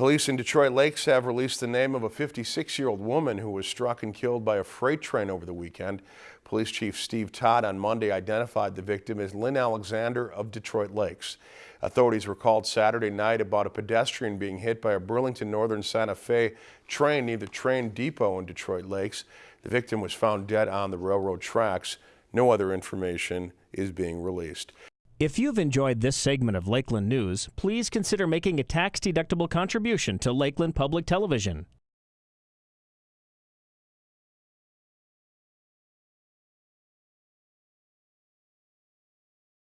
Police in Detroit Lakes have released the name of a 56-year-old woman who was struck and killed by a freight train over the weekend. Police Chief Steve Todd on Monday identified the victim as Lynn Alexander of Detroit Lakes. Authorities were called Saturday night about a pedestrian being hit by a Burlington Northern Santa Fe train near the train depot in Detroit Lakes. The victim was found dead on the railroad tracks. No other information is being released. If you've enjoyed this segment of Lakeland News, please consider making a tax-deductible contribution to Lakeland Public Television.